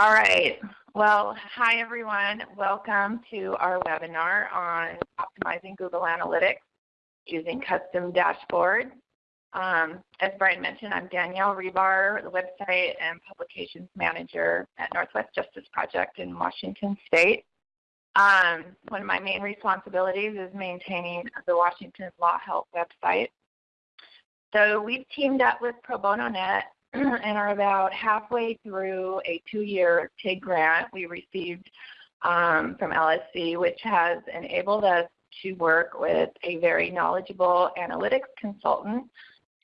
All right. Well, hi everyone. Welcome to our webinar on optimizing Google Analytics using custom dashboards. Um, as Brian mentioned, I'm Danielle Rebar, the website and publications manager at Northwest Justice Project in Washington State. Um, one of my main responsibilities is maintaining the Washington Law Help website. So we've teamed up with Pro Bono Net and are about halfway through a two-year TIG grant we received um, from LSC, which has enabled us to work with a very knowledgeable analytics consultant,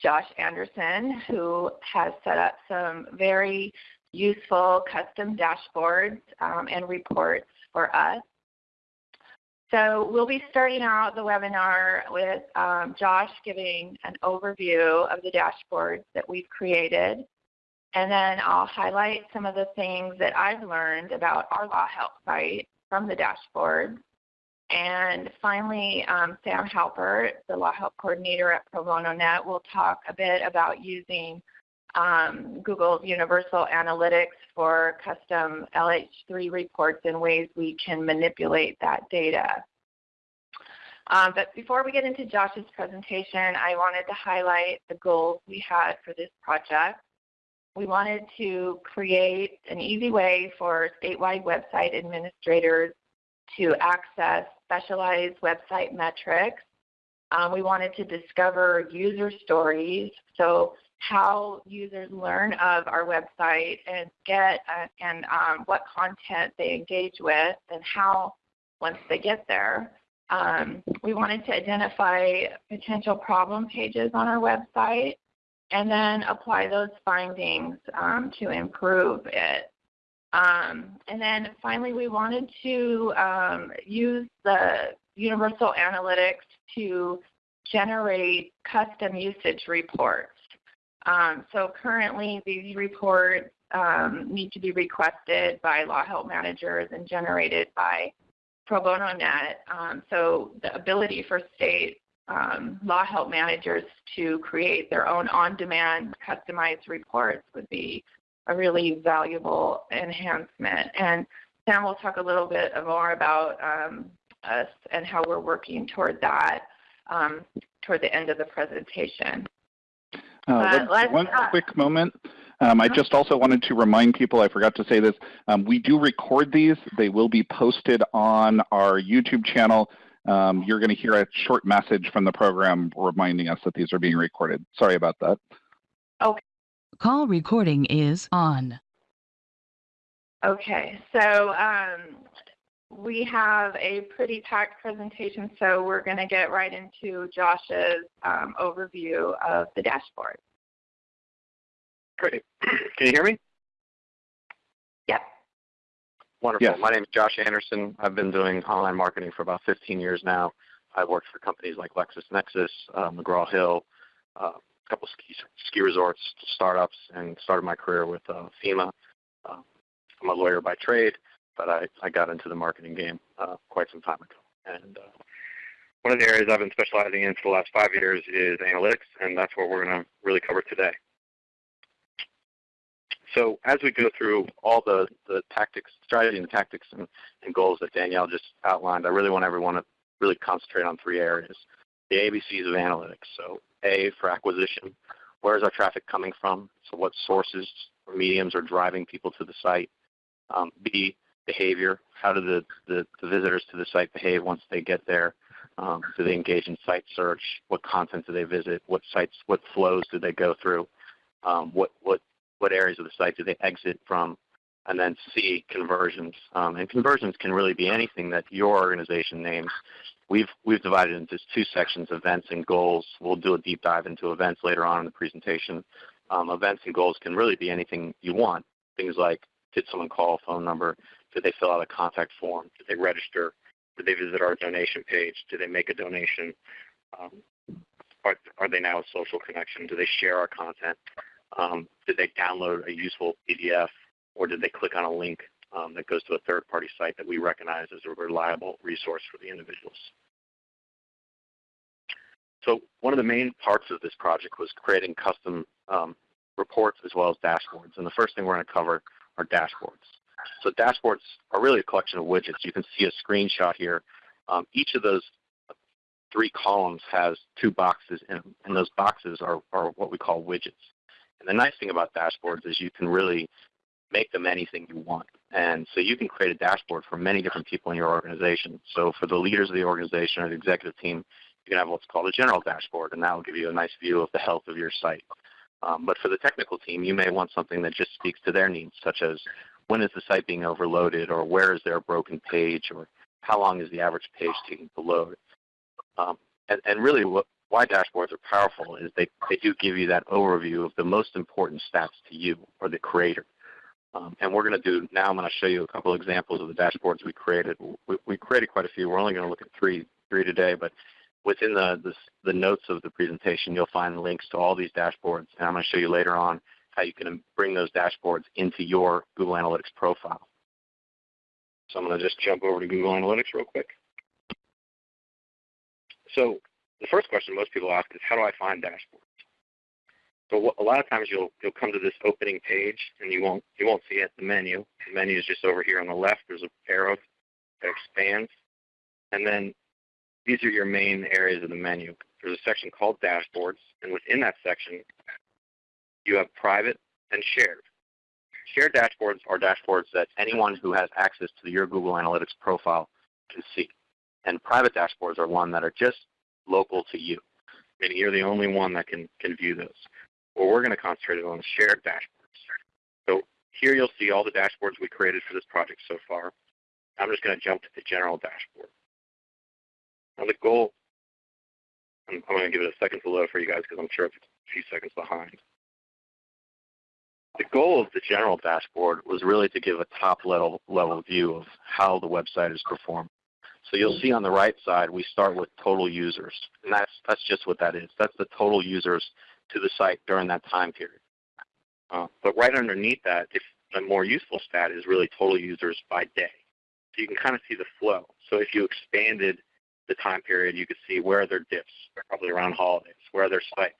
Josh Anderson, who has set up some very useful custom dashboards um, and reports for us. So we'll be starting out the webinar with um, Josh giving an overview of the dashboards that we've created. And then I'll highlight some of the things that I've learned about our Law Help site from the dashboard. And finally, um, Sam Halpert, the Law Help Coordinator at Pro Bono Net, will talk a bit about using um, Google's Universal Analytics for custom LH3 reports and ways we can manipulate that data. Um, but before we get into Josh's presentation, I wanted to highlight the goals we had for this project. We wanted to create an easy way for statewide website administrators to access specialized website metrics. Um, we wanted to discover user stories, so how users learn of our website and get uh, and um, what content they engage with and how once they get there. Um, we wanted to identify potential problem pages on our website and then apply those findings um, to improve it. Um, and then finally, we wanted to um, use the Universal Analytics to generate custom usage reports. Um, so currently these reports um, need to be requested by law help managers and generated by Pro Bono Net. Um, so the ability for state um, law help managers to create their own on-demand customized reports would be a really valuable enhancement. And Sam will talk a little bit more about um, us and how we're working toward that um, toward the end of the presentation. Uh, one uh, quick moment. Um, I uh-huh. just also wanted to remind people, I forgot to say this, um, we do record these. They will be posted on our YouTube channel. Um, you're going to hear a short message from the program reminding us that these are being recorded. Sorry about that. Okay. Call recording is on. Okay, so um, we have a pretty packed presentation, so we're going to get right into Josh's um, overview of the dashboard. Great. Can you hear me? Yep. Wonderful. Yes. My name is Josh Anderson. I've been doing online marketing for about 15 years now. I've worked for companies like LexisNexis, uh, McGraw-Hill, uh, a couple ski, ski resorts, startups, and started my career with uh, FEMA. Uh, I'm a lawyer by trade but I, I got into the marketing game uh, quite some time ago. And uh, one of the areas I've been specializing in for the last five years is analytics, and that's what we're going to really cover today. So as we go through all the, the tactics, strategy and tactics and, and goals that Danielle just outlined, I really want everyone to really concentrate on three areas. The ABCs of analytics. So A for acquisition. Where is our traffic coming from? So what sources or mediums are driving people to the site? Um, B, behavior. How do the, the, the, visitors to the site behave once they get there? Um, do they engage in site search? What content do they visit? What sites, what flows do they go through? Um, what, what, what areas of the site do they exit from? And then C, conversions. Um, and conversions can really be anything that your organization names. We've, we've divided into two sections, events and goals. We'll do a deep dive into events later on in the presentation. Um, events and goals can really be anything you want. Things like, did someone call a phone number? Did they fill out a contact form? Did they register? Did they visit our donation page? Did they make a donation? Um, are, are they now a social connection? Do they share our content? Um, did they download a useful PDF or did they click on a link um, that goes to a third-party site that we recognize as a reliable resource for the individuals? So one of the main parts of this project was creating custom um, reports as well as dashboards. And the first thing we're going to cover are dashboards. So dashboards are really a collection of widgets. You can see a screenshot here. Um, each of those three columns has two boxes in them, and those boxes are, are what we call widgets. And the nice thing about dashboards is you can really make them anything you want. And so you can create a dashboard for many different people in your organization. So for the leaders of the organization or the executive team, you can have what's called a general dashboard, and that will give you a nice view of the health of your site. Um, but for the technical team, you may want something that just speaks to their needs, such as when is the site being overloaded, or where is there a broken page, or how long is the average page taking to load. Um, and, and, really what, why dashboards are powerful is they, they do give you that overview of the most important stats to you or the creator. Um, and we're going to do, now I'm going to show you a couple examples of the dashboards we created. We, we created quite a few. We're only going to look at three, three today, but within the, the, the, notes of the presentation, you'll find links to all these dashboards. And I'm going to show you later on how you can bring those dashboards into your Google Analytics profile. So I'm going to just jump over to Google Analytics real quick. So the first question most people ask is, how do I find dashboards? So a lot of times you'll you'll come to this opening page and you won't you won't see it the menu. The menu is just over here on the left. There's an arrow that expands, and then these are your main areas of the menu. There's a section called Dashboards, and within that section, you have Private and Shared. Shared dashboards are dashboards that anyone who has access to your Google Analytics profile can see. And private dashboards are one that are just local to you, meaning you're the only one that can, can view those. Well, we're going to concentrate on shared dashboards. So here you'll see all the dashboards we created for this project so far. I'm just going to jump to the general dashboard. Now the goal, I'm, I'm going to give it a second to load for you guys because I'm sure it's a few seconds behind. The goal of the general dashboard was really to give a top level, level view of how the website is performing. So you'll see on the right side, we start with total users. And that's, that's just what that is. That's the total users to the site during that time period. Uh, but right underneath that, if a more useful stat is really total users by day. So you can kind of see the flow. So if you expanded the time period, you could see where are there dips, probably around holidays, where are there spikes.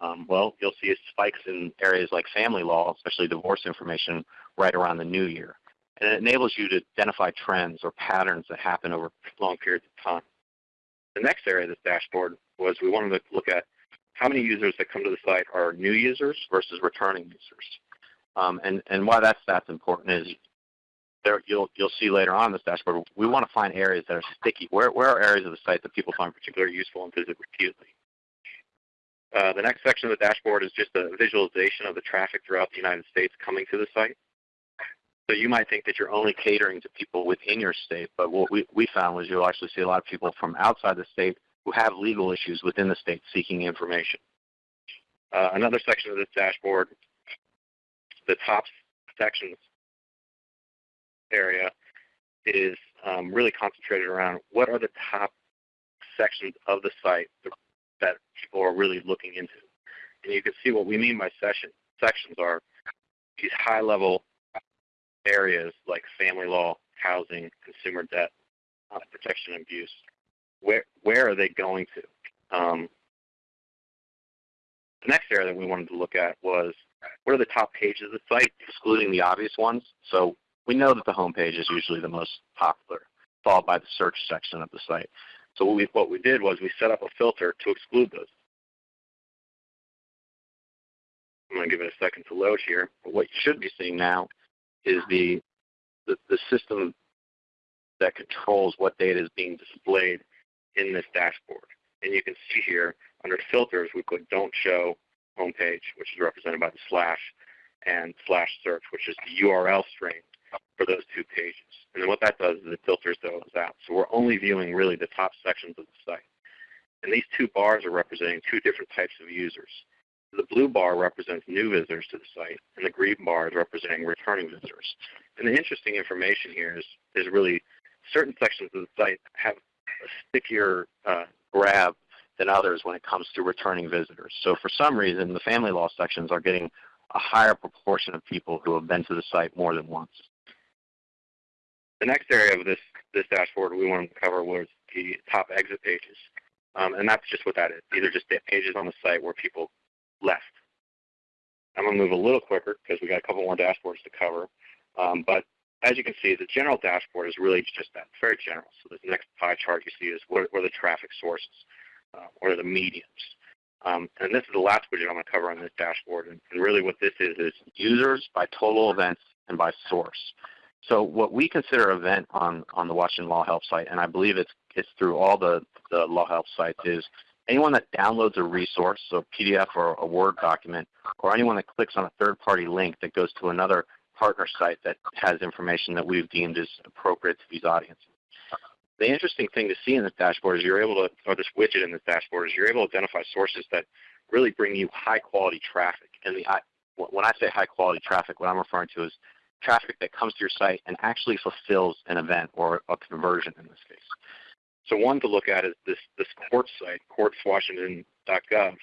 Um, well, you'll see spikes in areas like family law, especially divorce information, right around the new year. And it enables you to identify trends or patterns that happen over long periods of time. The next area of this dashboard was we wanted to look at how many users that come to the site are new users versus returning users. Um, and, and why that stat's important is there, you'll, you'll see later on in this dashboard, we want to find areas that are sticky. Where, where are areas of the site that people find particularly useful and visit repeatedly? Uh, the next section of the dashboard is just a visualization of the traffic throughout the United States coming to the site. So you might think that you're only catering to people within your state, but what we, we found was you'll actually see a lot of people from outside the state who have legal issues within the state seeking information. Uh, another section of this dashboard, the top sections area is um, really concentrated around what are the top sections of the site that people are really looking into. And you can see what we mean by session, sections are these high-level areas like family law, housing, consumer debt, uh, protection and abuse. Where, where are they going to? Um, the next area that we wanted to look at was what are the top pages of the site, excluding the obvious ones. So we know that the home page is usually the most popular, followed by the search section of the site. So what we, what we did was we set up a filter to exclude those. I'm going to give it a second to load here. But what you should be seeing now is the, the, the system that controls what data is being displayed in this dashboard. And you can see here under filters, we put don't show homepage, which is represented by the slash, and slash search, which is the URL string for those two pages. And then what that does is it filters those out. So we're only viewing really the top sections of the site. And these two bars are representing two different types of users. The blue bar represents new visitors to the site, and the green bar is representing returning visitors. And the interesting information here is, is really certain sections of the site have a stickier uh, grab than others when it comes to returning visitors. So for some reason, the family law sections are getting a higher proportion of people who have been to the site more than once. The next area of this, this dashboard we wanted to cover was the top exit pages. Um, and that's just what that is. These are just the pages on the site where people left. I'm going to move a little quicker because we got a couple more dashboards to cover. Um, but as you can see, the general dashboard is really just that, it's very general. So the next pie chart you see is what, what are the traffic sources, uh, what are the mediums. Um, and this is the last widget I'm going to cover on this dashboard. And, and really what this is is users by total events and by source. So what we consider event on, on the Washington Law Help site, and I believe it's, it's through all the, the Law Help sites, is anyone that downloads a resource, so a PDF or a Word document, or anyone that clicks on a third-party link that goes to another partner site that has information that we've deemed is appropriate to these audiences. The interesting thing to see in this dashboard is you're able to, or this widget in this dashboard is you're able to identify sources that really bring you high quality traffic. And the, when I say high quality traffic, what I'm referring to is traffic that comes to your site and actually fulfills an event or a conversion in this case. So one to look at is this, this court site, courtswashington.gov.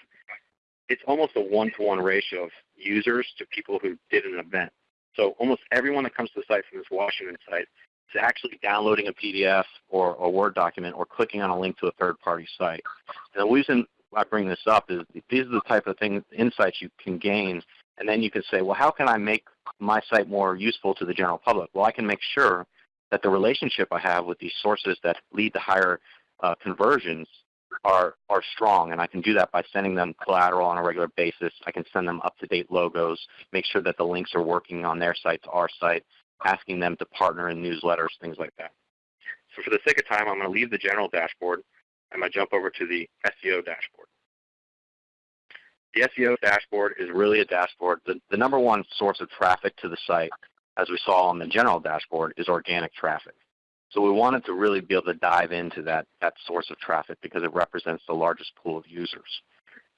It's almost a one-to-one -one ratio of users to people who did an event. So almost everyone that comes to the site from this Washington site is actually downloading a PDF or a Word document or clicking on a link to a third-party site. And the reason I bring this up is these are the type of things, insights you can gain, and then you can say, well, how can I make my site more useful to the general public? Well, I can make sure that the relationship I have with these sources that lead to higher uh, conversions are, are strong. And I can do that by sending them collateral on a regular basis. I can send them up-to-date logos, make sure that the links are working on their site to our site, asking them to partner in newsletters, things like that. So for the sake of time, I'm going to leave the general dashboard. And I'm going to jump over to the SEO dashboard. The SEO dashboard is really a dashboard. The, the number one source of traffic to the site, as we saw on the general dashboard, is organic traffic. So we wanted to really be able to dive into that, that source of traffic because it represents the largest pool of users.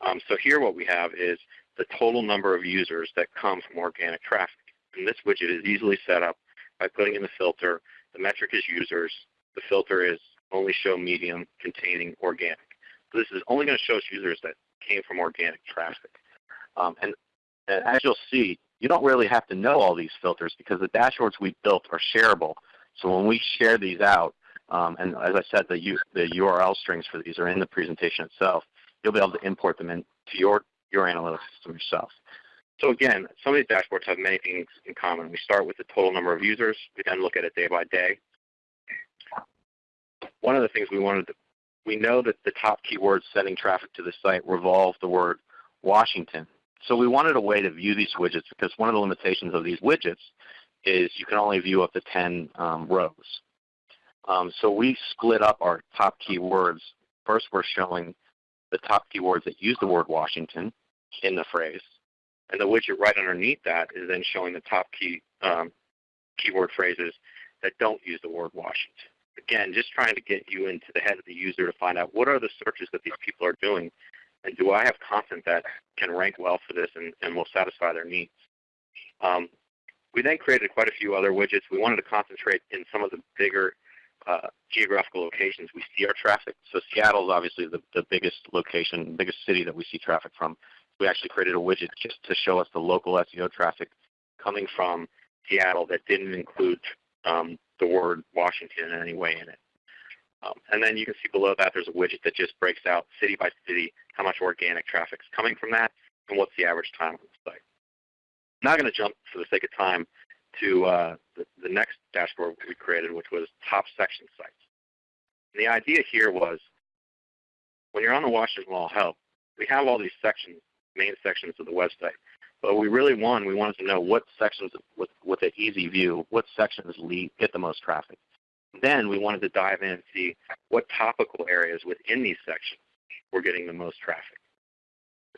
Um, so here what we have is the total number of users that come from organic traffic. And this widget is easily set up by putting in the filter. The metric is users. The filter is only show medium containing organic. So this is only going to show us users that came from organic traffic. Um, and, and as you'll see, you don't really have to know all these filters because the dashboards we built are shareable. So when we share these out, um, and as I said, the, U, the URL strings for these are in the presentation itself, you'll be able to import them into your, your analytics system yourself. So again, some of these dashboards have many things in common. We start with the total number of users. We then look at it day by day. One of the things we wanted to, we know that the top keywords sending traffic to the site revolve the word Washington. So we wanted a way to view these widgets because one of the limitations of these widgets is you can only view up to 10 um, rows. Um, so we split up our top keywords. First, we're showing the top keywords that use the word Washington in the phrase. And the widget right underneath that is then showing the top key um, keyword phrases that don't use the word Washington. Again, just trying to get you into the head of the user to find out what are the searches that these people are doing, and do I have content that can rank well for this and, and will satisfy their needs. Um, we then created quite a few other widgets. We wanted to concentrate in some of the bigger uh, geographical locations we see our traffic. So Seattle is obviously the, the biggest location, biggest city that we see traffic from. We actually created a widget just to show us the local SEO traffic coming from Seattle that didn't include um, the word Washington in any way in it. Um, and then you can see below that there's a widget that just breaks out city by city how much organic traffic is coming from that and what's the average time on the site. I'm not going to jump for the sake of time to uh, the, the next dashboard we created, which was top section sites. And the idea here was when you're on the Washington Law Help, we have all these sections, main sections of the website. But we really won. We wanted to know what sections with, with an easy view, what sections lead, get the most traffic. Then we wanted to dive in and see what topical areas within these sections were getting the most traffic.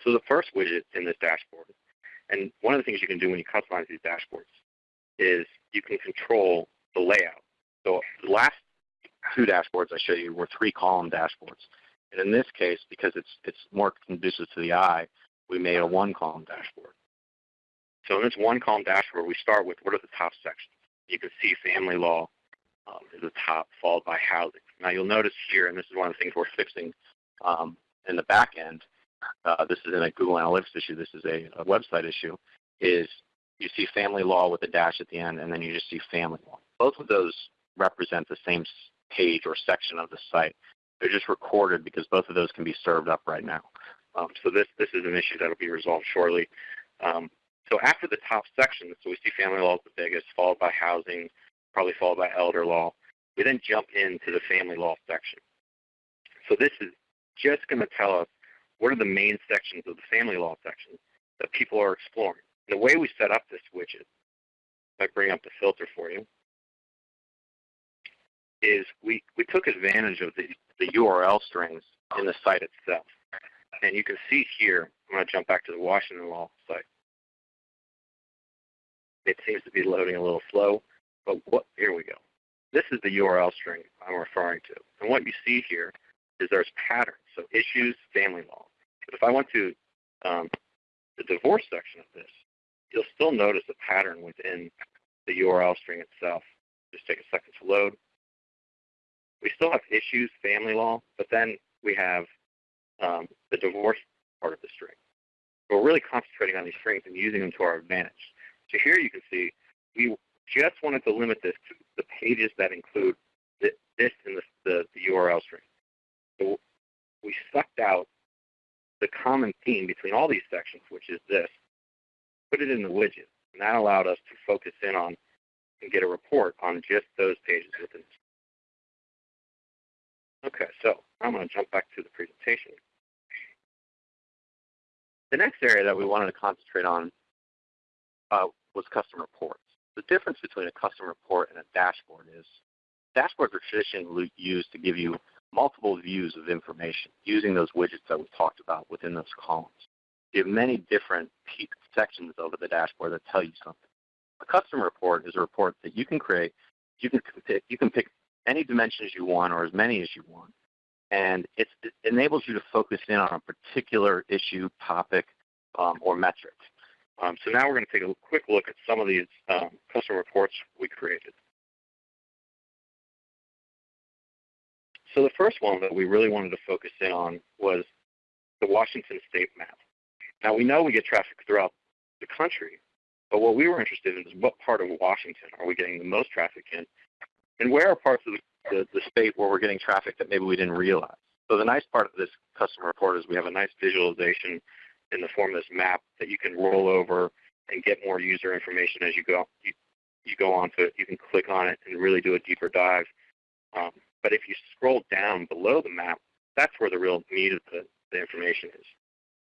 So the first widget in this dashboard, and one of the things you can do when you customize these dashboards is you can control the layout. So the last two dashboards I showed you were three column dashboards. And in this case, because it's, it's more conducive to the eye, we made a one column dashboard. So in this one column dashboard, we start with what are the top sections. You can see family law um, is the top, followed by housing. Now you'll notice here, and this is one of the things we're fixing um, in the back end, uh, this is in a Google Analytics issue, this is a, a website issue, is you see family law with a dash at the end, and then you just see family law. Both of those represent the same page or section of the site. They're just recorded because both of those can be served up right now. Um, so this, this is an issue that will be resolved shortly. Um, so after the top section, so we see family law is the biggest, followed by housing, probably followed by elder law. We then jump into the family law section. So this is just going to tell us what are the main sections of the family law section that people are exploring. And the way we set up this widget, if I bring up the filter for you, is we, we took advantage of the, the URL strings in the site itself. And you can see here, I'm going to jump back to the Washington Law site. It seems to be loading a little slow, but what, here we go. This is the URL string I'm referring to. And what you see here is there's patterns, so issues, family law. But if I went to um, the divorce section of this, you'll still notice a pattern within the URL string itself. Just take a second to load. We still have issues, family law, but then we have um, the divorce part of the string. We're really concentrating on these strings and using them to our advantage. So here you can see we just wanted to limit this to the pages that include this in the, the, the URL string. So we sucked out the common theme between all these sections, which is this, put it in the widget, and that allowed us to focus in on and get a report on just those pages within. Okay, so I'm going to jump back to the presentation. The next area that we wanted to concentrate on uh, was custom reports. The difference between a custom report and a dashboard is dashboards are traditionally used to give you multiple views of information using those widgets that we talked about within those columns. You have many different sections over the dashboard that tell you something. A custom report is a report that you can create. You can pick, you can pick any dimensions you want or as many as you want. And it enables you to focus in on a particular issue, topic, um, or metric. Um, so now we're going to take a quick look at some of these um, custom reports we created. So the first one that we really wanted to focus in on was the Washington state map. Now we know we get traffic throughout the country, but what we were interested in is what part of Washington are we getting the most traffic in, and where are parts of the, the, the state where we're getting traffic that maybe we didn't realize. So the nice part of this custom report is we have a nice visualization in the form of this map that you can roll over and get more user information as you go. You, you go onto it, you can click on it and really do a deeper dive. Um, but if you scroll down below the map, that's where the real meat of the, the information is.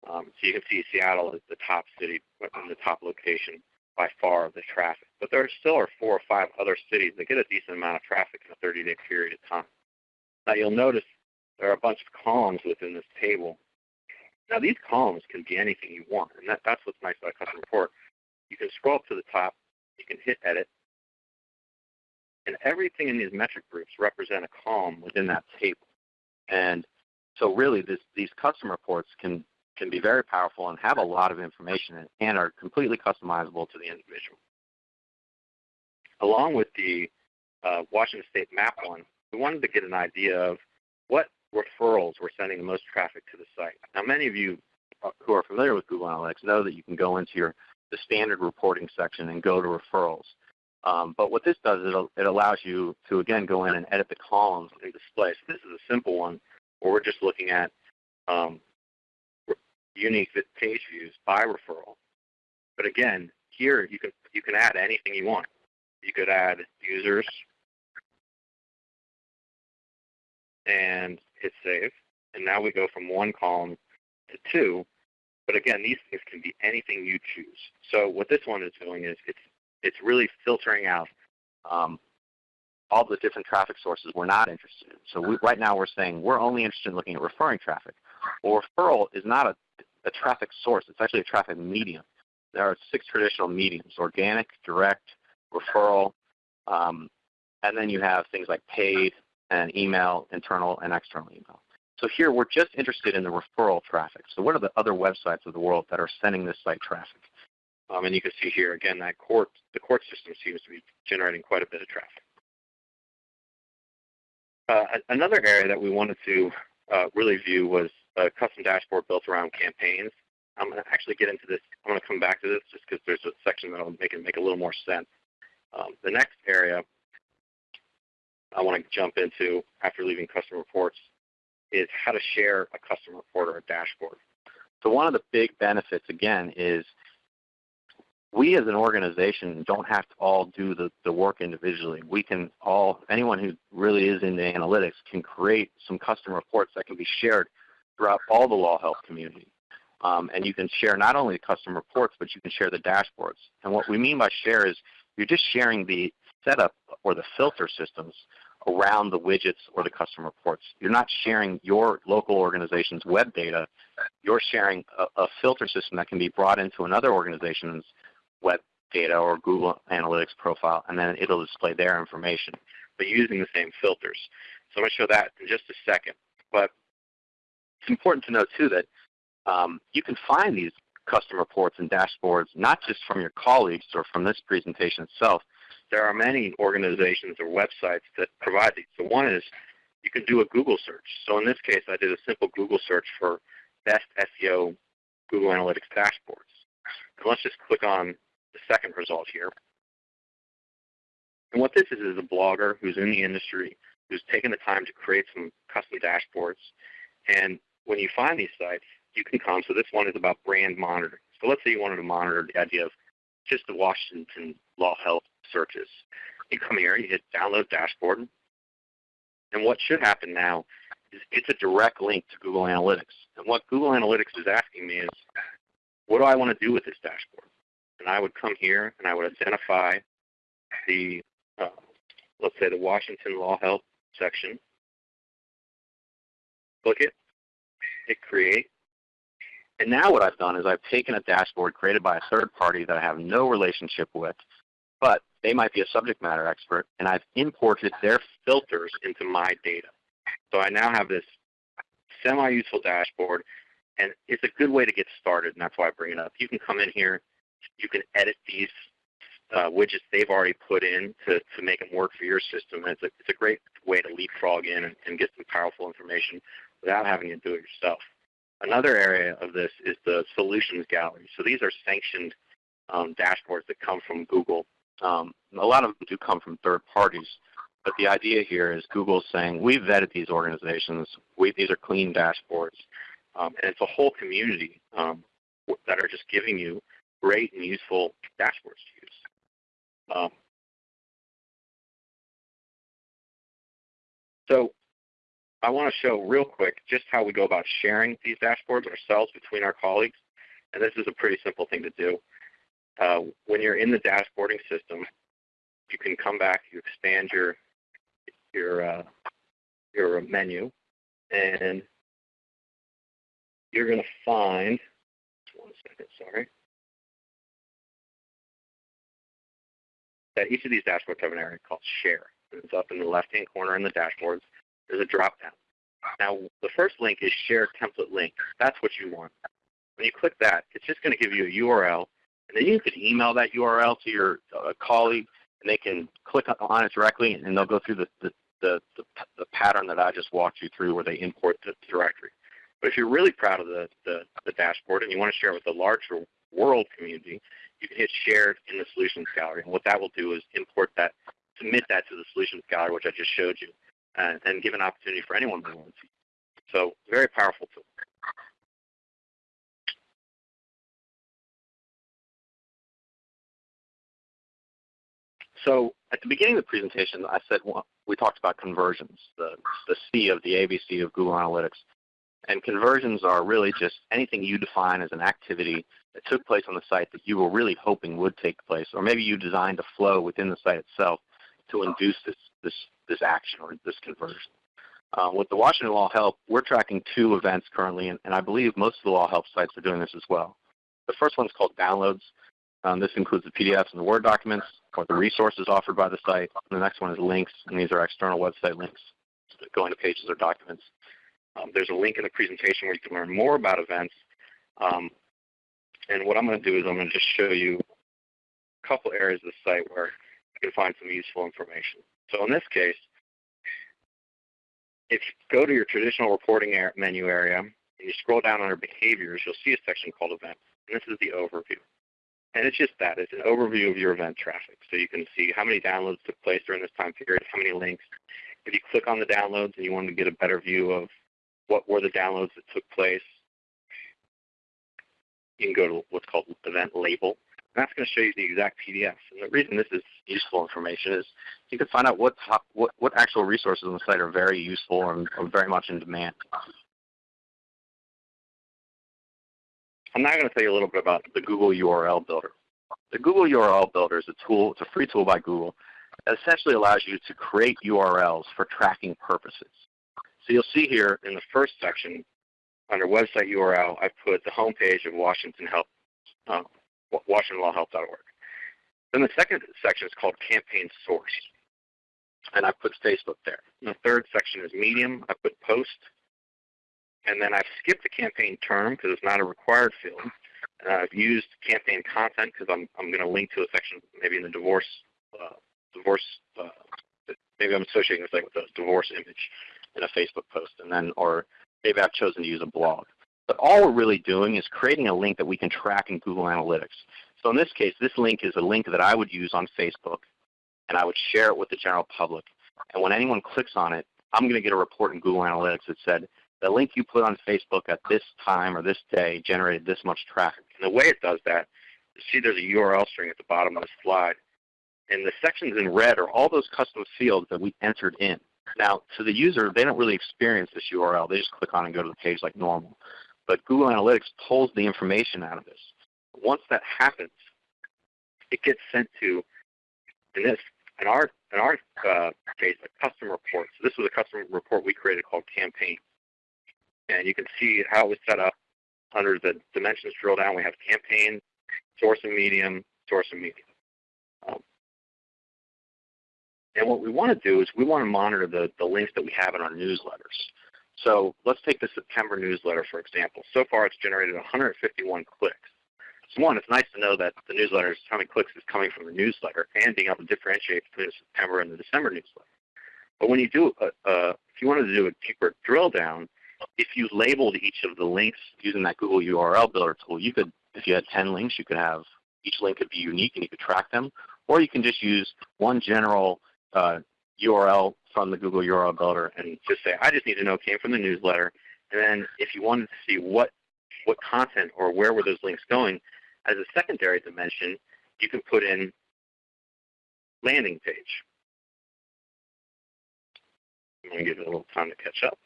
Um, so you can see Seattle is the top city the top location by far of the traffic. But there still are four or five other cities that get a decent amount of traffic in a 30-day period of time. Now you'll notice there are a bunch of columns within this table. Now these columns can be anything you want, and that, that's what's nice about custom report. You can scroll up to the top, you can hit edit, and everything in these metric groups represent a column within that table. And so really this, these custom reports can, can be very powerful and have a lot of information and, and are completely customizable to the individual. Along with the uh, Washington State map one, we wanted to get an idea of what referrals were sending the most traffic to the site. Now many of you uh, who are familiar with Google Analytics know that you can go into your the standard reporting section and go to referrals. Um, but what this does, is it allows you to, again, go in and edit the columns and display. So this is a simple one where we're just looking at um, unique page views by referral. But again, here you can, you can add anything you want. You could add users and hit save. And now we go from one column to two. But again, these things can be anything you choose. So what this one is doing is it's it's really filtering out um, all the different traffic sources we're not interested in. So we, right now we're saying we're only interested in looking at referring traffic. Well, referral is not a, a traffic source. It's actually a traffic medium. There are six traditional mediums, organic, direct, referral, um, and then you have things like paid and email, internal and external email. So here we're just interested in the referral traffic. So what are the other websites of the world that are sending this site traffic? Um, and you can see here again that court, the court system seems to be generating quite a bit of traffic. Uh, another area that we wanted to uh, really view was a custom dashboard built around campaigns. I'm going to actually get into this. I'm going to come back to this just because there's a section that will make it make a little more sense. Um, the next area I want to jump into after leaving custom reports is how to share a custom report or a dashboard. So one of the big benefits, again, is we as an organization don't have to all do the, the work individually. We can all, anyone who really is into analytics can create some custom reports that can be shared throughout all the law help community. Um, and you can share not only the custom reports, but you can share the dashboards. And what we mean by share is you're just sharing the setup or the filter systems around the widgets or the custom reports. You're not sharing your local organization's web data. You're sharing a, a filter system that can be brought into another organization's web data or Google Analytics profile, and then it'll display their information, but using the same filters. So I'm going to show that in just a second. But it's important to know too that um, you can find these custom reports and dashboards not just from your colleagues or from this presentation itself. There are many organizations or websites that provide these. So one is you can do a Google search. So in this case, I did a simple Google search for best SEO Google Analytics dashboards. And let's just click on the second result here. And what this is is a blogger who's in the industry, who's taken the time to create some custom dashboards. And when you find these sites, you can come. So this one is about brand monitoring. So let's say you wanted to monitor the idea of just the Washington Law Help searches. You come here, you hit download dashboard. And what should happen now is it's a direct link to Google Analytics. And what Google Analytics is asking me is, what do I want to do with this dashboard? And I would come here and I would identify the, uh, let's say the Washington Law Help section. Click it, hit create. And now what I've done is I've taken a dashboard created by a third party that I have no relationship with, but they might be a subject matter expert, and I've imported their filters into my data. So I now have this semi-useful dashboard, and it's a good way to get started, and that's why I bring it up. You can come in here, you can edit these uh, widgets they've already put in to, to make them work for your system. It's a, it's a great way to leapfrog in and, and get some powerful information without having to do it yourself. Another area of this is the solutions gallery. So these are sanctioned um, dashboards that come from Google. Um, a lot of them do come from third parties. But the idea here is Google saying, we've vetted these organizations. We, these are clean dashboards. Um, and it's a whole community um, that are just giving you great and useful dashboards to use. Um, so I want to show real quick just how we go about sharing these dashboards ourselves between our colleagues. And this is a pretty simple thing to do. Uh, when you're in the dashboarding system, you can come back, you expand your your uh, your menu, and you're going to find. One second, sorry. That each of these dashboards have an area called Share. It's up in the left-hand corner in the dashboards there's a drop down. Now, the first link is share template link. That's what you want. When you click that, it's just going to give you a URL, and then you can email that URL to your uh, colleague, and they can click on it directly, and they'll go through the, the, the, the, the pattern that I just walked you through where they import the directory. But if you're really proud of the, the, the dashboard and you want to share it with the larger world community, you can hit shared in the solutions gallery. And what that will do is import that, submit that to the solutions gallery, which I just showed you and, and give an opportunity for anyone to to. So very powerful tool. So at the beginning of the presentation, I said well, we talked about conversions, the, the C of the ABC of Google Analytics. And conversions are really just anything you define as an activity that took place on the site that you were really hoping would take place, or maybe you designed a flow within the site itself to induce this, this this action or this conversion. Um, with the Washington Law Help, we're tracking two events currently, and, and, I believe most of the Law Help sites are doing this as well. The first one is called downloads. Um, this includes the PDFs and the Word documents, or the resources offered by the site. And the next one is links, and these are external website links going to pages or documents. Um, there's a link in the presentation where you can learn more about events. Um, and what I'm going to do is I'm going to just show you a couple areas of the site where you can find some useful information. So in this case, if you go to your traditional reporting menu area and you scroll down under behaviors, you'll see a section called events. And this is the overview. And it's just that. It's an overview of your event traffic. So you can see how many downloads took place during this time period, how many links. If you click on the downloads and you want to get a better view of what were the downloads that took place, you can go to what's called event label. And that's going to show you the exact PDF. And the reason this is useful information is you can find out what, top, what, what actual resources on the site are very useful and are very much in demand. I'm now going to tell you a little bit about the Google URL Builder. The Google URL Builder is a tool, it's a free tool by Google that essentially allows you to create URLs for tracking purposes. So you'll see here in the first section under website URL, I put the homepage of Washington Health, uh, WashingtonLawHelp.org. Then the second section is called Campaign Source, and I put Facebook there. And the third section is Medium. I put Post, and then I've skipped the campaign term because it's not a required field. Uh, I've used campaign content because I'm, I'm going to link to a section maybe in the divorce, uh, divorce uh, maybe I'm associating this with a divorce image in a Facebook post, and then or maybe I've chosen to use a blog. But all we're really doing is creating a link that we can track in Google Analytics. So in this case, this link is a link that I would use on Facebook, and I would share it with the general public. And when anyone clicks on it, I'm going to get a report in Google Analytics that said, the link you put on Facebook at this time or this day generated this much traffic. And the way it does that, you see there's a URL string at the bottom of the slide. And the sections in red are all those custom fields that we entered in. Now, to the user, they don't really experience this URL. They just click on and go to the page like normal. But Google Analytics pulls the information out of this. Once that happens, it gets sent to, in this, in our, in our uh, case, a custom report. So this was a custom report we created called Campaign. And you can see how it was set up. Under the dimensions drill down, we have campaign, source and medium, source and medium. Um, and what we want to do is we want to monitor the, the links that we have in our newsletters. So let's take the September newsletter, for example. So far, it's generated 151 clicks. So one, it's nice to know that the newsletter, how many clicks is coming from the newsletter, and being able to differentiate between the September and the December newsletter. But when you do, a, a, if you wanted to do a deeper drill down, if you labeled each of the links using that Google URL Builder tool, you could, if you had 10 links, you could have each link could be unique and you could track them, or you can just use one general uh, URL from the Google URL Builder and just say, I just need to know it came from the newsletter. And then if you wanted to see what, what content or where were those links going, as a secondary dimension, you can put in landing page. I'm going to give it a little time to catch up.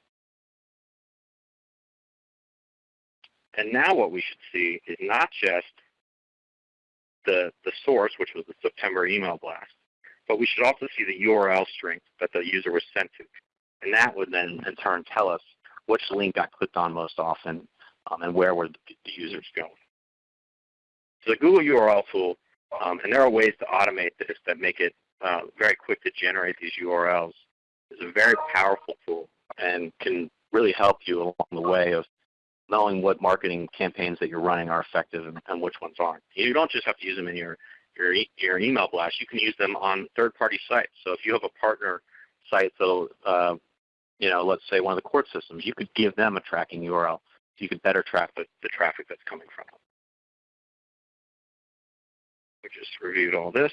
And now what we should see is not just the, the source, which was the September email blast, but we should also see the URL string that the user was sent to. And that would then in turn tell us which link got clicked on most often um, and where were the, users going. So the Google URL tool, um, and there are ways to automate this that make it uh, very quick to generate these URLs, is a very powerful tool and can really help you along the way of knowing what marketing campaigns that you're running are effective and, and which ones aren't. You don't just have to use them in your, your, your email blast. You can use them on third-party sites. So if you have a partner site that'll, uh, you know, let's say one of the court systems, you could give them a tracking URL so you could better track the, the traffic that's coming from them. We just reviewed all this.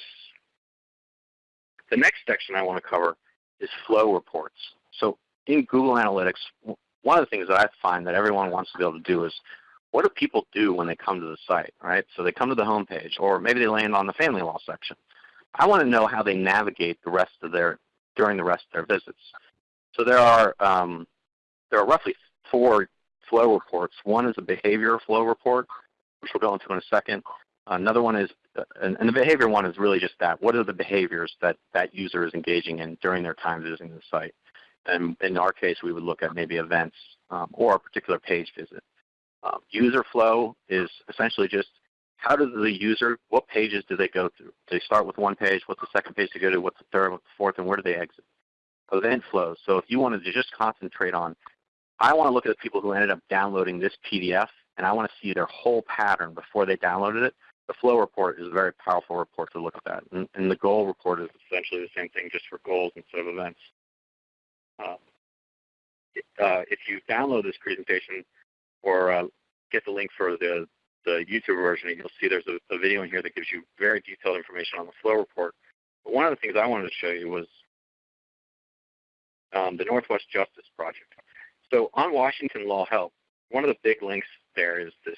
The next section I want to cover is flow reports. So in Google Analytics, one of the things that I find that everyone wants to be able to do is what do people do when they come to the site, right? So they come to the home page, or maybe they land on the family law section. I want to know how they navigate the rest of their during the rest of their visits. So there are um, there are roughly four flow reports. One is a behavior flow report, which we'll go into in a second. Another one is, uh, and, and the behavior one is really just that. What are the behaviors that that user is engaging in during their time visiting the site? And in our case, we would look at maybe events um, or a particular page visit. Um, user flow is essentially just how does the user, what pages do they go through? Do they start with one page? What's the second page to go to? What's the third? What's the fourth? And where do they exit? Event flow. So if you wanted to just concentrate on, I want to look at the people who ended up downloading this PDF, and I want to see their whole pattern before they downloaded it. The flow report is a very powerful report to look at that. And, and the goal report is essentially the same thing just for goals instead of events. Uh, uh, if you download this presentation or uh, get the link for the, the YouTube version, you'll see there's a, a, video in here that gives you very detailed information on the flow report. But one of the things I wanted to show you was um, the Northwest Justice Project. So on Washington Law Help, one of the big links there is this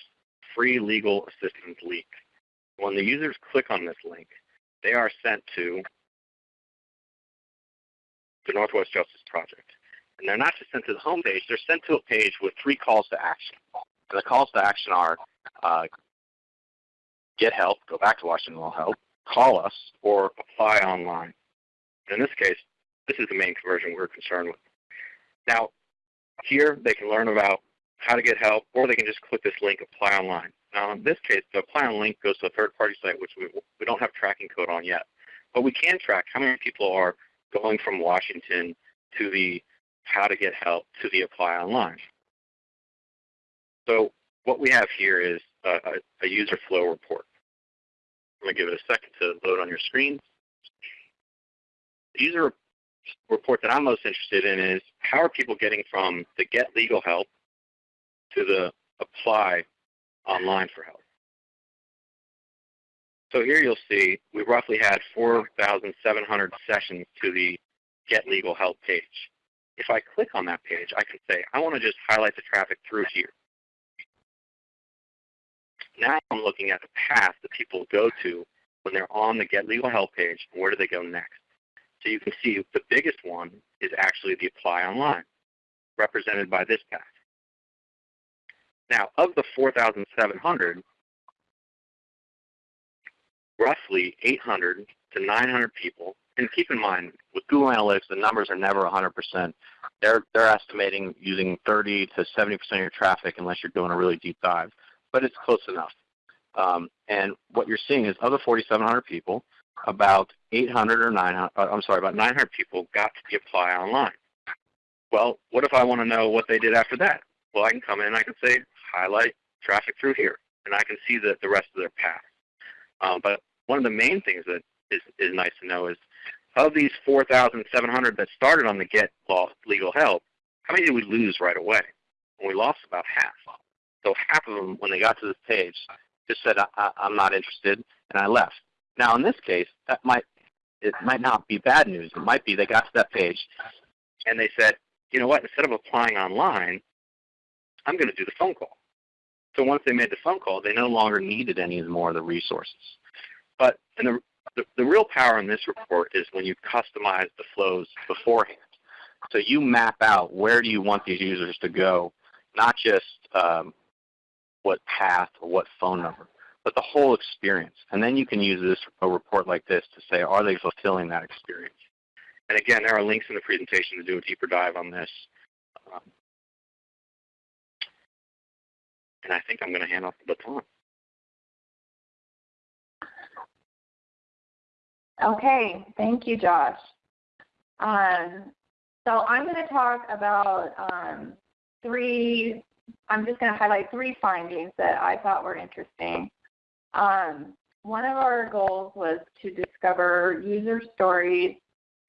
free legal assistance leak. When the users click on this link, they are sent to the Northwest Justice Project. And they're not just sent to the home page, they're sent to a page with three calls to action. And the calls to action are uh, get help, go back to Washington Law Help, call us, or apply online. In this case, this is the main conversion we're concerned with. Now, here they can learn about how to get help, or they can just click this link, apply online. Now, in this case, the apply on link goes to a third-party site, which we, we don't have tracking code on yet. But we can track how many people are going from Washington to the how to get help to the apply online. So what we have here is a, a, user flow report. I'm going to give it a second to load on your screen. The user report that I'm most interested in is how are people getting from the get legal help to the apply online for help. So here you'll see we roughly had 4,700 sessions to the Get Legal Help page. If I click on that page, I can say, I want to just highlight the traffic through here. Now I'm looking at the path that people go to when they're on the Get Legal Help page. Where do they go next? So you can see the biggest one is actually the Apply Online, represented by this path. Now, of the 4,700, roughly 800 to 900 people, and keep in mind, with Google Analytics, the numbers are never 100%. They're, they're estimating using 30 to 70% of your traffic unless you're doing a really deep dive, but it's close enough. Um, and what you're seeing is of the 4,700 people, about 800 or 900, uh, I'm sorry, about 900 people got to the apply online. Well, what if I want to know what they did after that? Well, I can come in and I can say, highlight traffic through here, and I can see the, the rest of their path. Um, but one of the main things that is, is nice to know is of these 4,700 that started on the Get Law Legal Help, how many did we lose right away? And we lost about half. So half of them, when they got to this page, just said, I, am not interested, and I left. Now, in this case, that might it might not be bad news. It might be they got to that page, and they said, you know what? Instead of applying online, I'm going to do the phone call. So once they made the phone call, they no longer needed any more of the resources. But the, the, the real power in this report is when you customize the flows beforehand. So you map out where do you want these users to go, not just um, what path or what phone number, but the whole experience. And then you can use this a report like this to say, are they fulfilling that experience? And again, there are links in the presentation to do a deeper dive on this. Um, and I think I'm going to hand off the baton. Okay, thank you, Josh. Um, so I'm going to talk about um, three, I'm just going to highlight three findings that I thought were interesting. Um, one of our goals was to discover user stories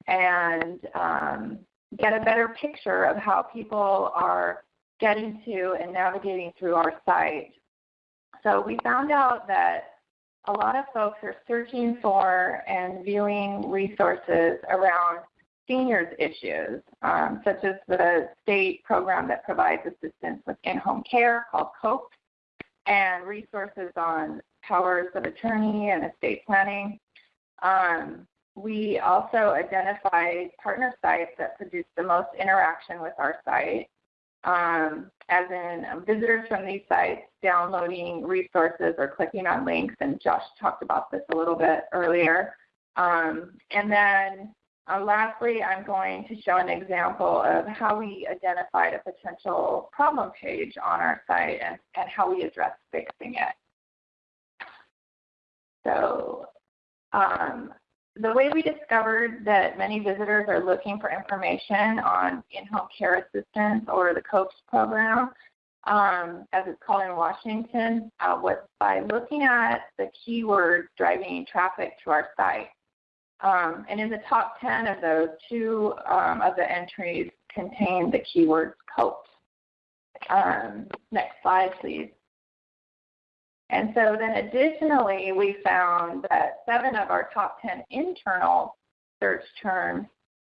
and um, get a better picture of how people are getting to and navigating through our site. So we found out that a lot of folks are searching for and viewing resources around seniors issues, um, such as the state program that provides assistance with in-home care called COPE, and resources on powers of attorney and estate planning. Um, we also identified partner sites that produce the most interaction with our site um, as in um, visitors from these sites downloading resources or clicking on links, and Josh talked about this a little bit earlier. Um, and then uh, lastly, I'm going to show an example of how we identified a potential problem page on our site and, and how we address fixing it. So um, the way we discovered that many visitors are looking for information on in-home care assistance or the COPES program, um, as it's called in Washington, uh, was by looking at the keywords driving traffic to our site. Um, and in the top 10 of those, two um, of the entries contain the keywords COPES. Um, next slide, please. And so then additionally, we found that seven of our top 10 internal search terms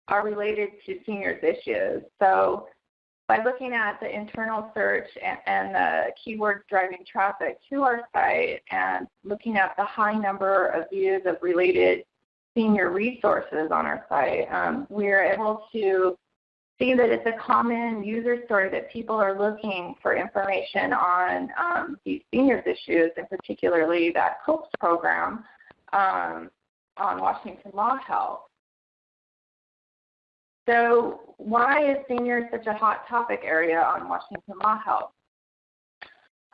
are related to seniors issues. So by looking at the internal search and, and the keywords driving traffic to our site and looking at the high number of views of related senior resources on our site, um, we are able to see that it's a common user story that people are looking for information on um, these seniors issues, and particularly that COPES program um, on Washington Law Help. So why is seniors such a hot topic area on Washington Law Help?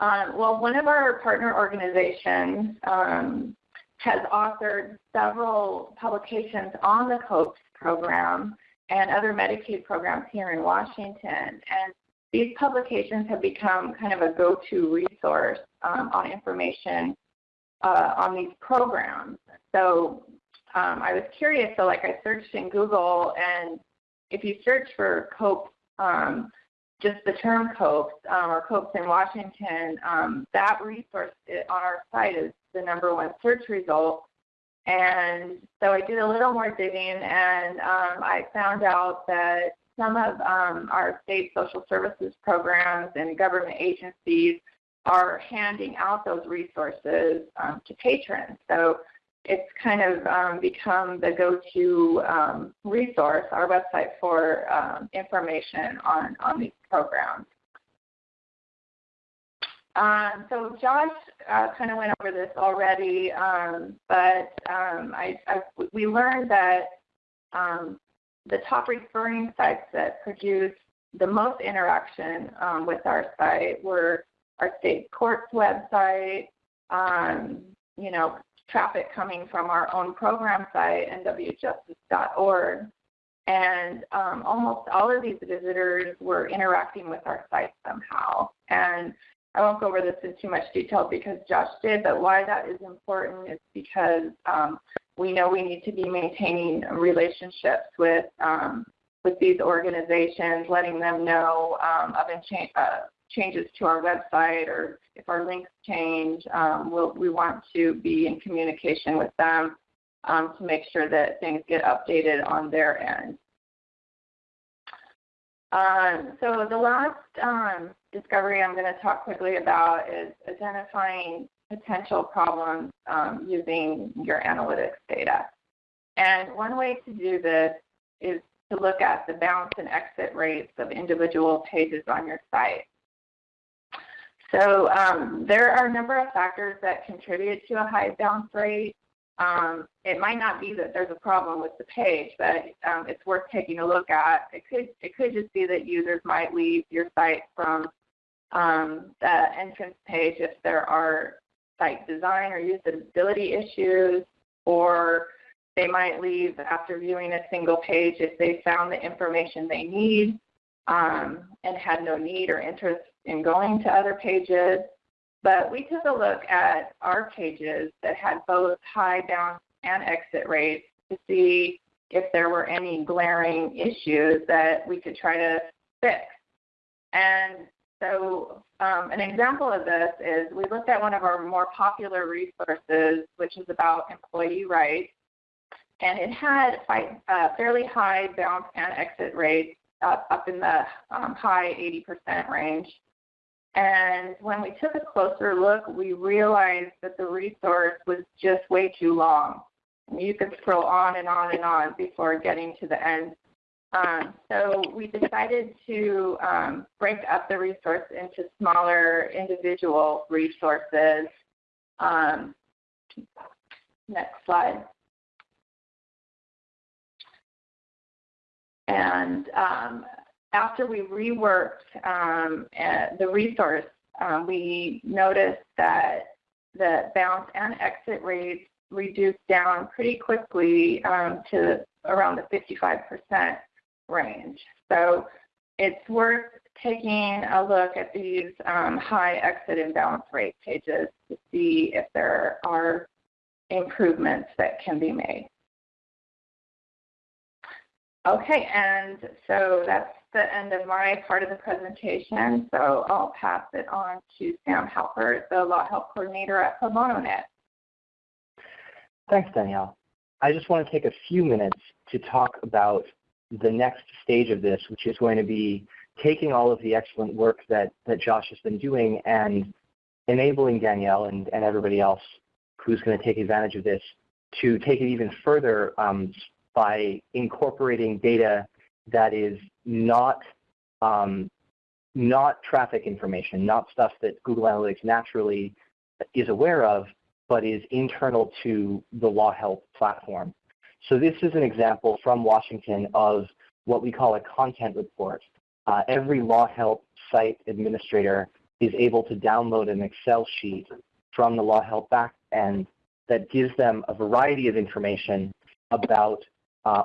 Um, well, one of our partner organizations um, has authored several publications on the COPES program and other Medicaid programs here in Washington. And these publications have become kind of a go-to resource um, on information uh, on these programs. So um, I was curious, so like I searched in Google, and if you search for COPE, um, just the term COPES um, or COPES in Washington, um, that resource on our site is the number one search result. And so I did a little more digging and um, I found out that some of um, our state social services programs and government agencies are handing out those resources um, to patrons. So it's kind of um, become the go-to um, resource, our website for um, information on, on these programs. Um, so Josh uh, kind of went over this already, um, but um, I, I, we learned that um, the top referring sites that produce the most interaction um, with our site were our state court's website, um, you know, traffic coming from our own program site, nwjustice.org, and almost all of these visitors were interacting with our site somehow. And I won't go over this in too much detail because Josh did, but why that is important is because um, we know we need to be maintaining relationships with um, with these organizations, letting them know um, of uh, changes to our website or if our links change. Um, we'll, we want to be in communication with them um, to make sure that things get updated on their end. Um, so the last um, discovery I'm going to talk quickly about is identifying potential problems um, using your analytics data. And one way to do this is to look at the bounce and exit rates of individual pages on your site. So um, there are a number of factors that contribute to a high bounce rate. Um, it might not be that there's a problem with the page, but um, it's worth taking a look at. It could it could just be that users might leave your site from um, the entrance page if there are site design or usability issues, or they might leave after viewing a single page if they found the information they need um, and had no need or interest in going to other pages. But we took a look at our pages that had both high bounce and exit rates to see if there were any glaring issues that we could try to fix. And so um, an example of this is we looked at one of our more popular resources, which is about employee rights, and it had uh, fairly high bounce and exit rates up, up in the um, high 80% range. And when we took a closer look, we realized that the resource was just way too long. You could scroll on and on and on before getting to the end. Um, so we decided to um, break up the resource into smaller individual resources. Um, next slide. And um, after we reworked um, uh, the resource, uh, we noticed that the bounce and exit rates reduced down pretty quickly um, to around the 55% range. So it's worth taking a look at these um, high exit and bounce rate pages to see if there are improvements that can be made. Okay, and so that's the end of my part of the presentation. So I'll pass it on to Sam Halpert, the Law Help Coordinator at ProBonoNet. Thanks, Danielle. I just want to take a few minutes to talk about the next stage of this, which is going to be taking all of the excellent work that, that Josh has been doing and enabling Danielle and, and everybody else who's going to take advantage of this to take it even further um, by incorporating data that is not um, not traffic information, not stuff that Google Analytics naturally is aware of, but is internal to the Law Help platform. So this is an example from Washington of what we call a content report. Uh, every Law Help site administrator is able to download an Excel sheet from the Law Help backend that gives them a variety of information about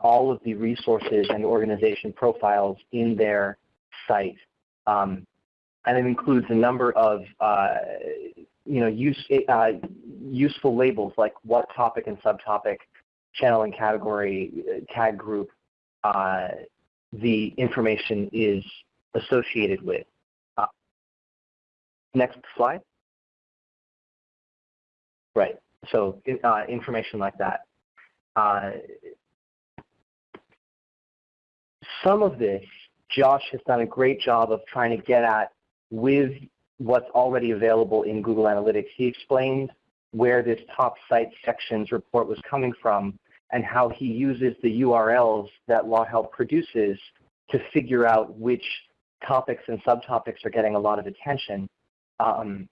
all of the resources and organization profiles in their site. Um, and it includes a number of uh, you know, use, uh, useful labels like what topic and subtopic, channel and category, uh, tag group uh, the information is associated with. Uh, next slide. Right. So uh, information like that. Uh, some of this, Josh has done a great job of trying to get at with what's already available in Google Analytics. He explained where this top site sections report was coming from and how he uses the URLs that LawHelp produces to figure out which topics and subtopics are getting a lot of attention. Um,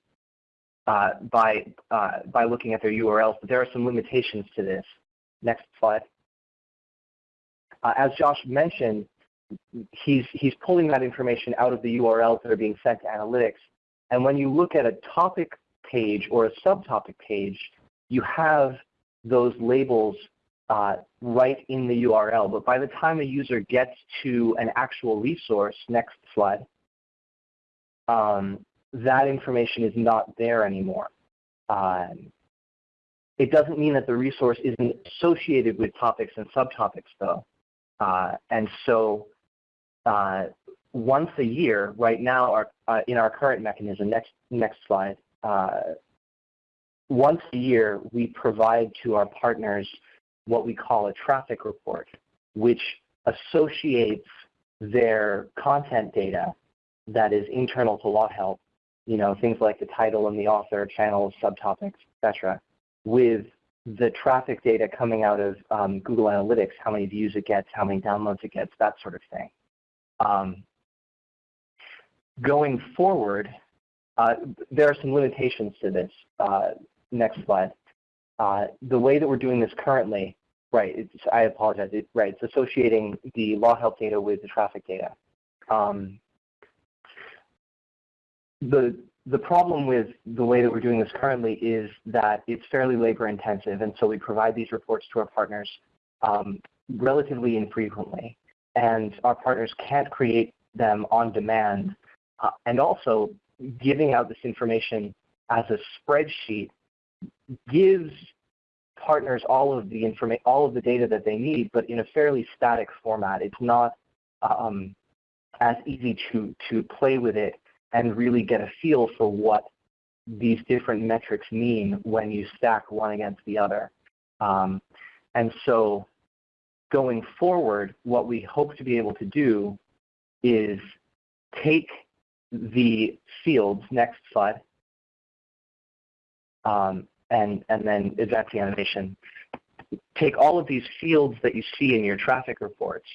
uh, by, uh, by looking at their URLs, but there are some limitations to this. Next slide. Uh, as Josh mentioned, he's, he's pulling that information out of the URLs that are being sent to analytics. And when you look at a topic page or a subtopic page, you have those labels uh, right in the URL. But by the time a user gets to an actual resource, next slide, um, that information is not there anymore. Um, it doesn't mean that the resource isn't associated with topics and subtopics though. Uh, and so uh, once a year, right now our, uh, in our current mechanism, next, next slide, uh, once a year we provide to our partners what we call a traffic report, which associates their content data that is internal to LawHelp you know, things like the title and the author, channels, subtopics, etc., with the traffic data coming out of um, Google Analytics, how many views it gets, how many downloads it gets, that sort of thing. Um, going forward, uh, there are some limitations to this. Uh, next slide. Uh, the way that we're doing this currently, right, I apologize, it, right, it's associating the law help data with the traffic data. Um, the the problem with the way that we're doing this currently is that it's fairly labor intensive, and so we provide these reports to our partners um, relatively infrequently, and our partners can't create them on demand. Uh, and also, giving out this information as a spreadsheet gives partners all of the information, all of the data that they need, but in a fairly static format. It's not um, as easy to to play with it and really get a feel for what these different metrics mean when you stack one against the other. Um, and so going forward, what we hope to be able to do is take the fields, next slide, um, and, and then advance the animation. Take all of these fields that you see in your traffic reports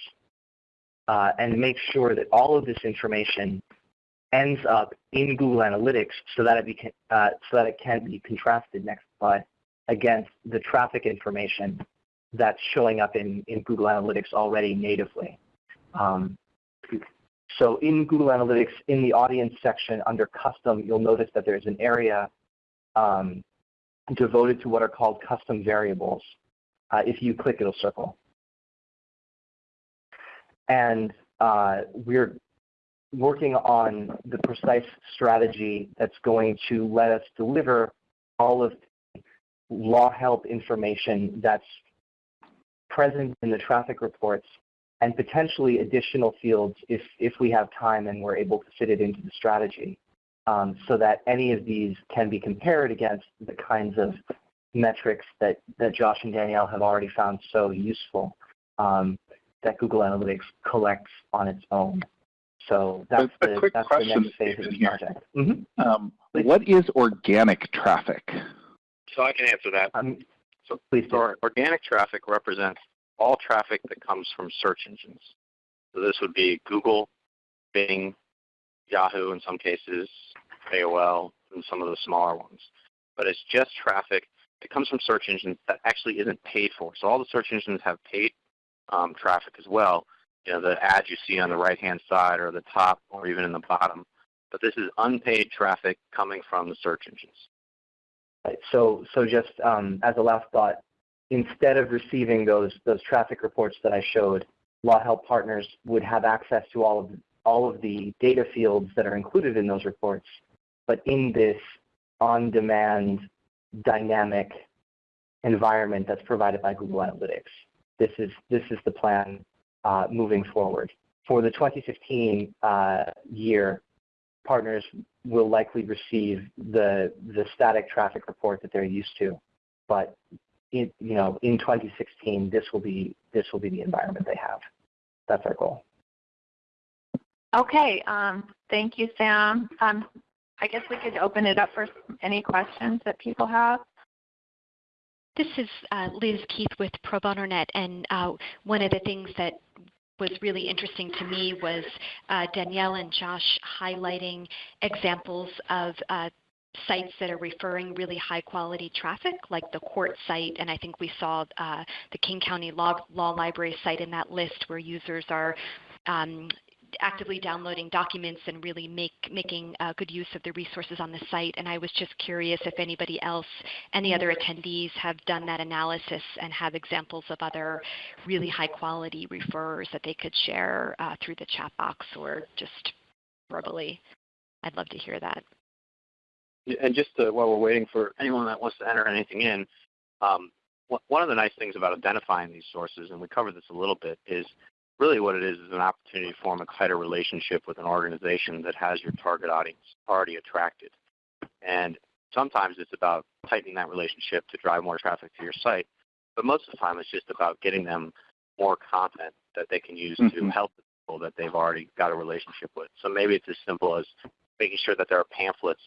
uh, and make sure that all of this information ends up in Google Analytics so that it, beca- uh, so that it can be contrasted next slide against the traffic information that's showing up in, in Google Analytics already natively. Um, so in Google Analytics, in the audience section under custom, you'll notice that there's an area um, devoted to what are called custom variables. Uh, if you click, it'll circle. And uh, we're working on the precise strategy that's going to let us deliver all of the law help information that's present in the traffic reports and potentially additional fields if, if we have time and we're able to fit it into the strategy um, so that any of these can be compared against the kinds of metrics that, that Josh and Danielle have already found so useful um, that Google Analytics collects on its own. So that's a, the, quick that's question, the next phase of the project. Mm-hmm. Um, what is organic traffic? So I can answer that. So- please. So organic traffic represents all traffic that comes from search engines. So this would be Google, Bing, Yahoo in some cases, AOL, and some of the smaller ones. But it's just traffic that comes from search engines that actually isn't paid for. So all the search engines have paid um, traffic as well. You know, the ads you see on the right-hand side or the top or even in the bottom. But this is unpaid traffic coming from the search engines. So, so just um, as a last thought, instead of receiving those those traffic reports that I showed, Law Help Partners would have access to all of all of the data fields that are included in those reports, but in this on-demand, dynamic environment that's provided by Google Analytics. This is this is the plan uh, moving forward. For the 2015 uh, year, partners will likely receive the the static traffic report that they're used to, but in, you know in 2016 this will be this will be the environment they have. That's our goal. Okay, um, thank you, Sam. Um, I guess we could open it up for any questions that people have. This is uh, Liz Keith with Pro Bono Net, and uh, one of the things that was really interesting to me was uh, Danielle and Josh highlighting examples of uh, sites that are referring really high quality traffic, like the court site, and I think we saw uh, the King County Law, Law Library site in that list where users are um, actively downloading documents and really make, making uh, good use of the resources on the site. And I was just curious if anybody else, any other attendees have done that analysis and have examples of other really high quality referrers that they could share uh, through the chat box or just verbally. I'd love to hear that. And just to, while we're waiting for anyone that wants to enter anything in, um, one of the nice things about identifying these sources, and we covered this a little bit, is really what it is is an opportunity to form a tighter relationship with an organization that has your target audience already attracted. And sometimes it's about tightening that relationship to drive more traffic to your site, but most of the time it's just about getting them more content that they can use Mm-hmm. to help the people that they've already got a relationship with. So maybe it's as simple as making sure that there are pamphlets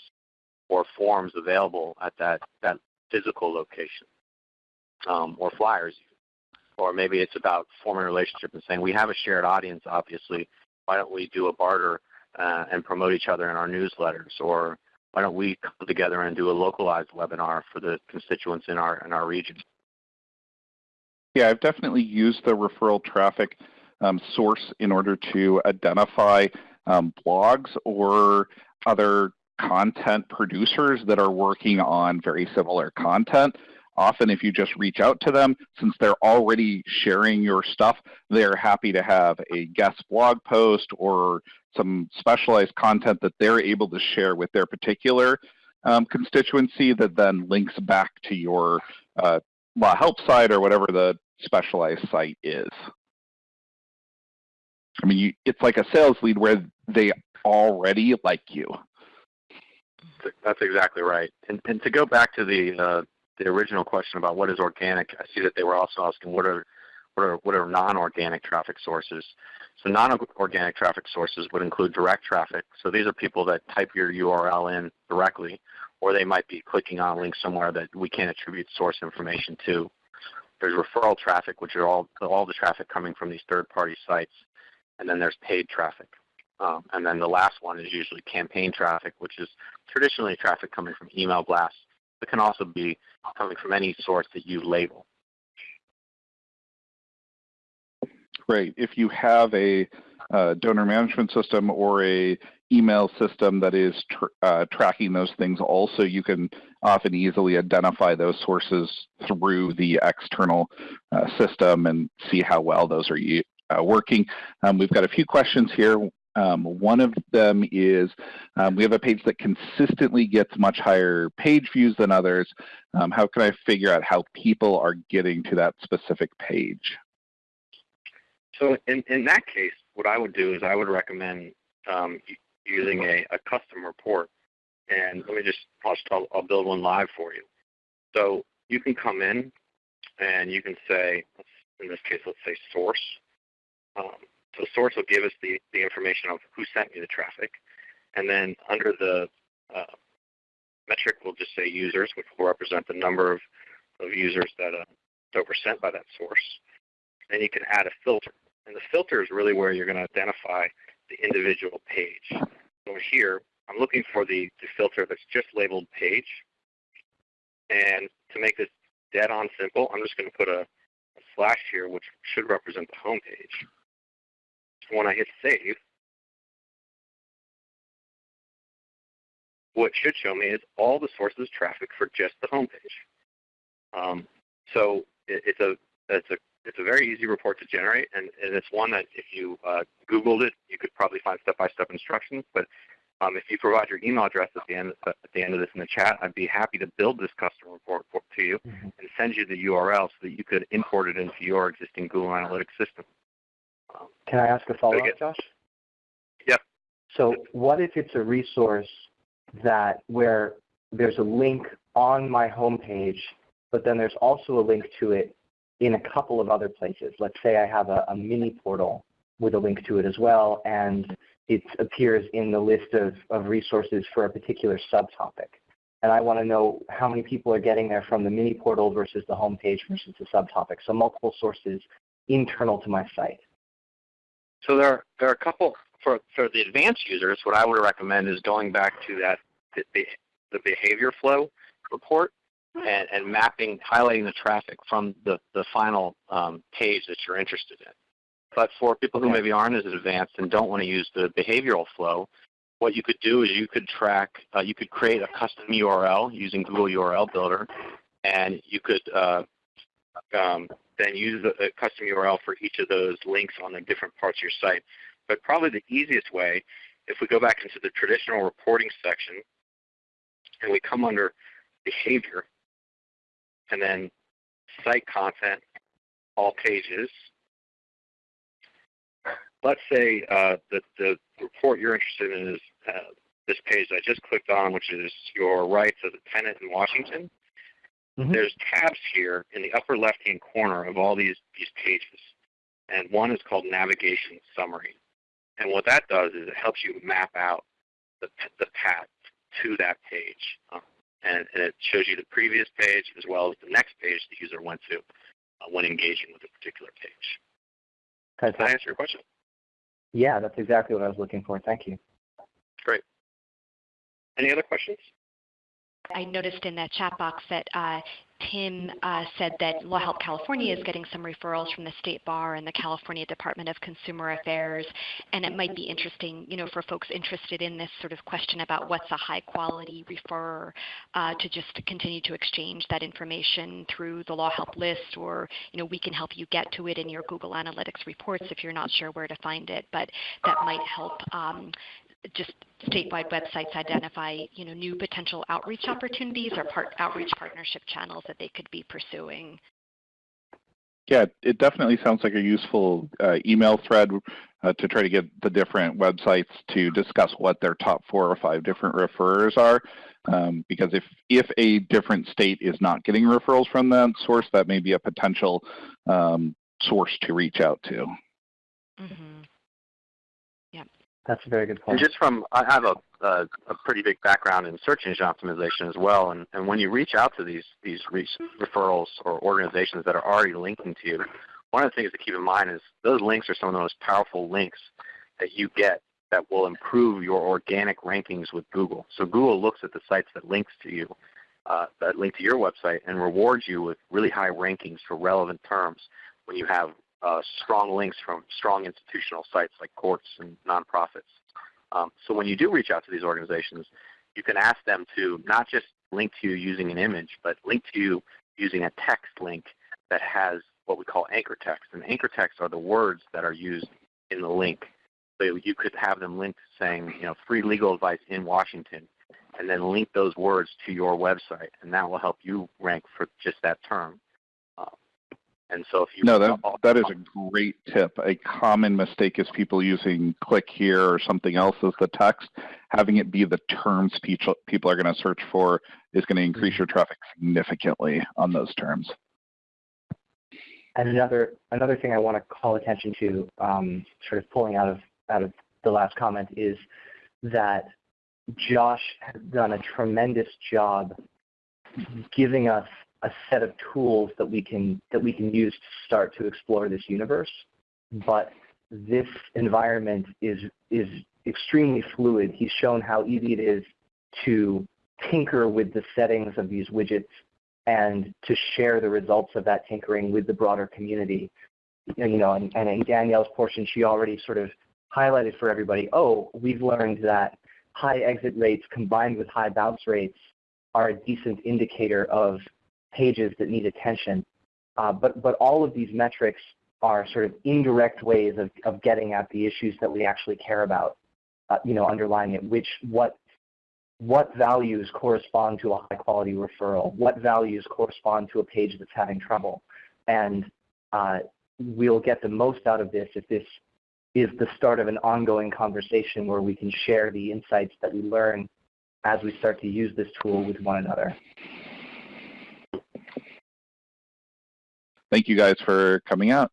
or forms available at that, that physical location, um, or flyers or maybe it's about forming a relationship and saying we have a shared audience obviously. Why don't we do a barter uh, and promote each other in our newsletters? Or why don't we come together and do a localized webinar for the constituents in our in our region? Yeah, I've definitely used the referral traffic um, source in order to identify um, blogs or other content producers that are working on very similar content. Often if you just reach out to them, since they're already sharing your stuff, they're happy to have a guest blog post or some specialized content that they're able to share with their particular um, constituency that then links back to your uh, law help site or whatever the specialized site is. I mean, you, it's like a sales lead where they already like you. That's exactly right. And, and to go back to the uh, the original question about what is organic, I see that they were also asking what are what are what are non-organic traffic sources. So non-organic traffic sources would include direct traffic. So these are people that type your URL in directly, or they might be clicking on a link somewhere that we can't attribute source information to. There's referral traffic, which are all all the traffic coming from these third-party sites, and then there's paid traffic. Um, and then the last one is usually campaign traffic, which is traditionally traffic coming from email blasts, but can also be coming from any source that you label. Great. If you have a uh, donor management system or a email system that is tr uh, tracking those things also, you can often easily identify those sources through the external uh, system and see how well those are uh, working. Um, we've got a few questions here. Um, one of them is um, we have a page that consistently gets much higher page views than others. Um, how can I figure out how people are getting to that specific page? So in, in that case, what I would do is I would recommend um, using a, a custom report. And let me just, I'll, I'll, I'll build one live for you. So you can come in and you can say, in this case, let's say source. So source will give us the, the information of who sent me the traffic. And then under the uh, metric, we'll just say users, which will represent the number of, of users that, uh, that were sent by that source. Then you can add a filter. And the filter is really where you're going to identify the individual page. So here, I'm looking for the, the filter that's just labeled page. And to make this dead on simple, I'm just going to put a, a slash here, which should represent the home page. When I hit save, what should show me is all the sources of traffic for just the home page. Um, so it, it's a it's a it's a very easy report to generate, and, and it's one that if you uh, Googled it, you could probably find step-by-step instructions. But um, if you provide your email address at the end at the end of this in the chat, I'd be happy to build this custom report for, to you Mhm. and send you the URL so that you could import it into your existing Google Analytics system. Can I ask a follow-up. Josh? Yep. So what if it's a resource that where there's a link on my homepage, but then there's also a link to it in a couple of other places? Let's say I have a, a mini portal with a link to it as well, and it appears in the list of, of resources for a particular subtopic. And I want to know how many people are getting there from the mini portal versus the homepage versus the subtopic. So multiple sources internal to my site. So there are, there are a couple for for the advanced users. What I would recommend is going back to that the, the, behavior flow report and, and mapping, highlighting the traffic from the the final um, page that you're interested in. But for people who maybe aren't as advanced and don't want to use the behavioral flow, what you could do is you could track, uh, you could create a custom URL using Google URL Builder, and you could uh, um, then use a, custom URL for each of those links on the different parts of your site. But probably the easiest way, if we go back into the traditional reporting section, and we come under behavior, and then site content, all pages. Let's say uh, that the report you're interested in is uh, this page I just clicked on, which is your rights as a tenant in Washington. Mhm. There's tabs here in the upper left-hand corner of all these, these pages. And one is called Navigation Summary. And what that does is it helps you map out the, the path to that page. Um, and, and it shows you the previous page as well as the next page the user went to uh, when engaging with a particular page. Does that answer your question? Yeah, that's exactly what I was looking for. Thank you. Great. Any other questions? I noticed in that chat box that uh, Tim uh, said that Law Help California is getting some referrals from the State Bar and the California Department of Consumer Affairs, and it might be interesting, you know, for folks interested in this sort of question about what's a high quality referrer, uh, to just continue to exchange that information through the Law Help list, or you know, we can help you get to it in your Google Analytics reports if you're not sure where to find it, but that might help. Um, just statewide websites identify, you know, new potential outreach opportunities or part outreach partnership channels that they could be pursuing. Yeah, it definitely sounds like a useful uh, email thread uh, to try to get the different websites to discuss what their top four or five different referrers are. Um, because if, if a different state is not getting referrals from that source, that may be a potential um, source to reach out to. Mm-hmm. That's a very good And point. just from, I have a, a, a pretty big background in search engine optimization as well. And, and when you reach out to these, these re- referrals or organizations that are already linking to you, one of the things to keep in mind is those links are some of the most powerful links that you get that will improve your organic rankings with Google. So Google looks at the sites that links to you, uh, that link to your website, and rewards you with really high rankings for relevant terms when you have uh, strong links from strong institutional sites like courts and nonprofits. Um, so when you do reach out to these organizations, you can ask them to not just link to you using an image, but link to you using a text link that has what we call anchor text. And anchor text are the words that are used in the link. So you could have them linked saying, you know, free legal advice in Washington, and then link those words to your website, and that will help you rank for just that term. And so if you No, that, that is a great tip. A common mistake is people using click here or something else as the text. Having it be the terms people, people are going to search for is going to increase your traffic significantly on those terms. and another another thing I want to call attention to, um, sort of pulling out of out of the last comment, is that Josh has done a tremendous job giving us a set of tools that we can that we can use to start to explore this universe. Mm-hmm. But this environment is is extremely fluid. He's shown how easy it is to tinker with the settings of these widgets and to share the results of that tinkering with the broader community. You know, and, and in Danielle's portion, she already sort of highlighted for everybody, oh, we've learned that high exit rates combined with high bounce rates are a decent indicator of pages that need attention. Uh, but, but all of these metrics are sort of indirect ways of, of getting at the issues that we actually care about, uh, you know, underlying it, which what what values correspond to a high quality referral, what values correspond to a page that's having trouble. And uh, we'll get the most out of this if this is the start of an ongoing conversation where we can share the insights that we learn as we start to use this tool with one another. Thank you guys for coming out.